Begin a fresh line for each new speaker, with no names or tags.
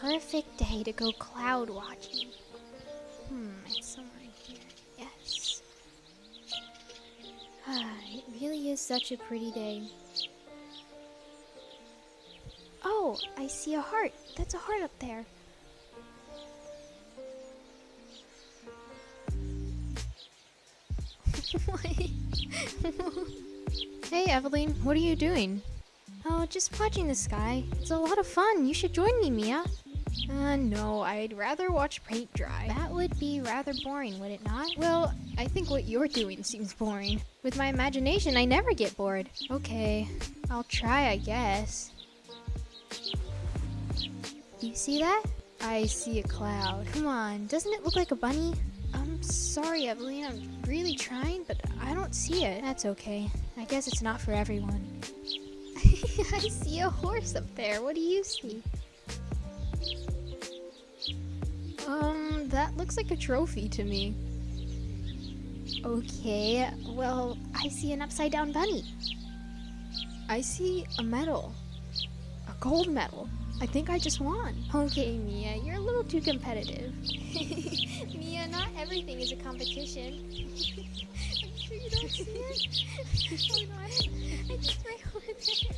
perfect day to go cloud watching. Hmm, it's somewhere in here. Yes. Ah, it really is such a pretty day. Oh, I see a heart. That's a heart up there.
Hey, Evelyn, what are you doing?
Oh, just watching the sky. It's a lot of fun. You should join me, Mia.
Uh, no, I'd rather watch paint dry.
That would be rather boring, would it not?
Well, I think what you're doing seems boring.
With my imagination, I never get bored.
Okay, I'll try, I guess.
You see that?
I see a cloud.
Come on, doesn't it look like a bunny?
I'm sorry, Evelyn, I'm really trying, but I don't see it.
That's okay. I guess it's not for everyone.
I see a horse up there. What do you see? Um, that looks like a trophy to me.
Okay, well, I see an upside down bunny.
I see a medal. A gold medal. I think I just won.
Okay, Mia, you're a little too competitive. Mia, not everything is a competition. I'm sure you don't see it. Hold on, I just right over?